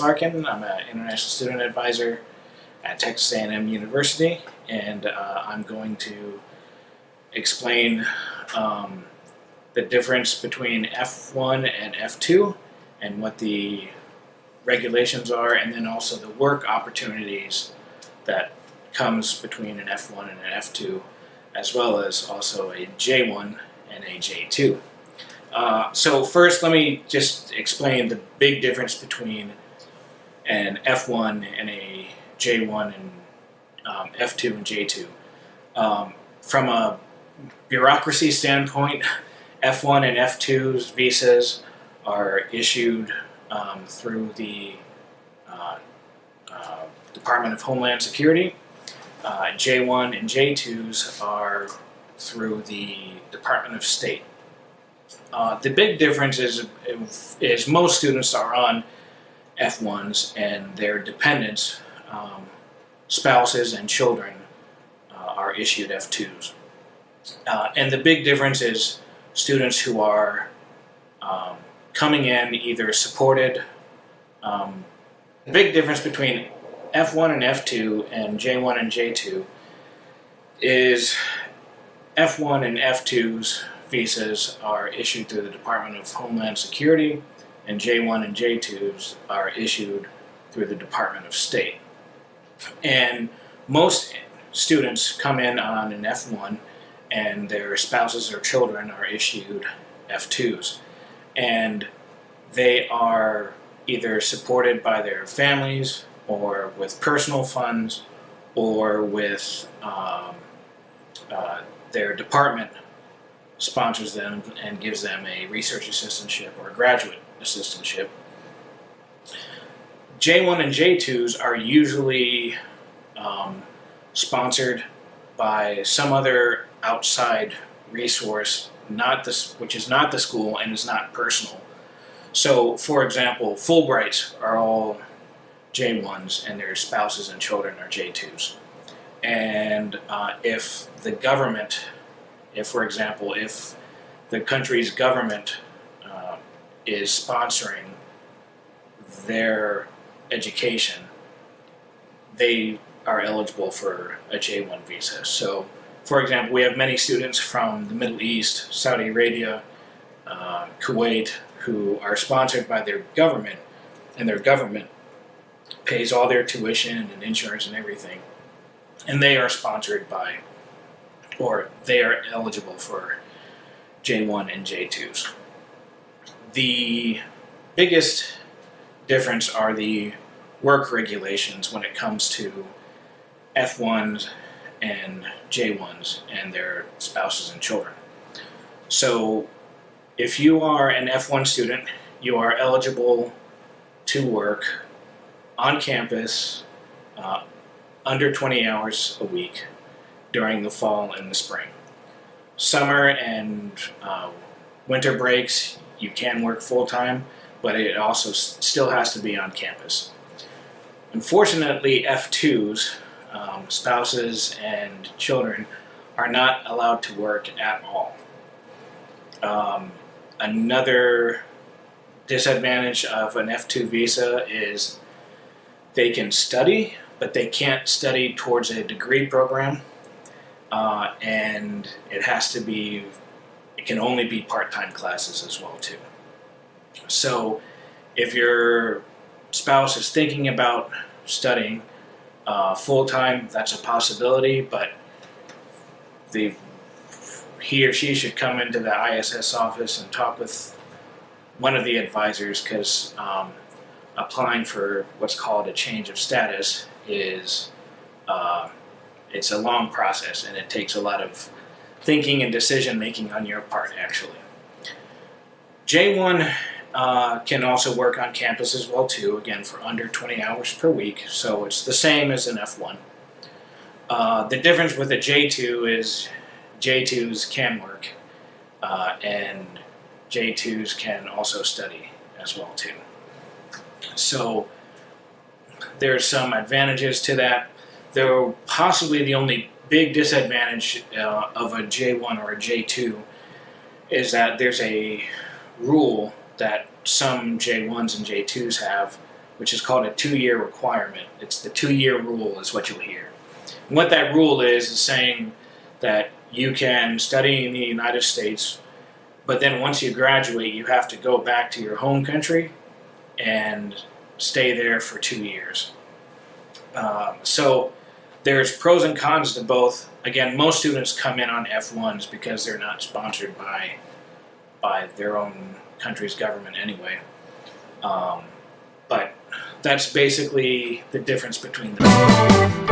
Larkin. I'm an international student advisor at Texas A&M University, and uh, I'm going to explain um, the difference between F1 and F2 and what the regulations are, and then also the work opportunities that comes between an F1 and an F2, as well as also a J1 and a J2. Uh, so first, let me just explain the big difference between an F1 and a J1 and um, F2 and J2. Um, from a bureaucracy standpoint, F1 and F2's visas are issued um, through the uh, uh, Department of Homeland Security. Uh, J1 and J2s are through the Department of State. Uh, the big difference is, is most students are on F1s and their dependents, um, spouses and children, uh, are issued F2s. Uh, and the big difference is students who are um, coming in either supported. Um, the big difference between F1 and F2 and J1 and J2 is F1 and F2's visas are issued through the Department of Homeland Security and J1 and J2s are issued through the Department of State. And most students come in on an F1 and their spouses or children are issued F2s. And they are either supported by their families or with personal funds or with um, uh, their department sponsors them and gives them a research assistantship or a graduate assistantship. J1 and J2s are usually um, sponsored by some other outside resource, not this, which is not the school and is not personal. So, for example, Fulbrights are all J1s and their spouses and children are J2s. And uh, if the government, if for example, if the country's government is sponsoring their education, they are eligible for a J1 visa. So, for example, we have many students from the Middle East, Saudi Arabia, uh, Kuwait, who are sponsored by their government, and their government pays all their tuition and insurance and everything. And they are sponsored by, or they are eligible for J1 and J2s. The biggest difference are the work regulations when it comes to F1s and J1s and their spouses and children. So if you are an F1 student, you are eligible to work on campus uh, under 20 hours a week during the fall and the spring. Summer and uh, winter breaks, you can work full-time, but it also still has to be on campus. Unfortunately, F2s, um, spouses and children, are not allowed to work at all. Um, another disadvantage of an F2 visa is they can study, but they can't study towards a degree program. Uh, and it has to be, can only be part-time classes as well too. So if your spouse is thinking about studying uh, full-time, that's a possibility, but the, he or she should come into the ISS office and talk with one of the advisors because um, applying for what's called a change of status is uh, it's a long process and it takes a lot of thinking and decision making on your part actually. J1 uh, can also work on campus as well too, again for under 20 hours per week, so it's the same as an F1. Uh, the difference with a J2 is J2s can work uh, and J2s can also study as well too. So there's some advantages to that. They're possibly the only big disadvantage uh, of a J1 or a J2 is that there's a rule that some J1s and J2s have which is called a two-year requirement. It's the two-year rule, is what you'll hear. And what that rule is is saying that you can study in the United States, but then once you graduate, you have to go back to your home country and stay there for two years. Um, so there's pros and cons to both. Again, most students come in on F1s because they're not sponsored by by their own country's government anyway. Um, but that's basically the difference between them.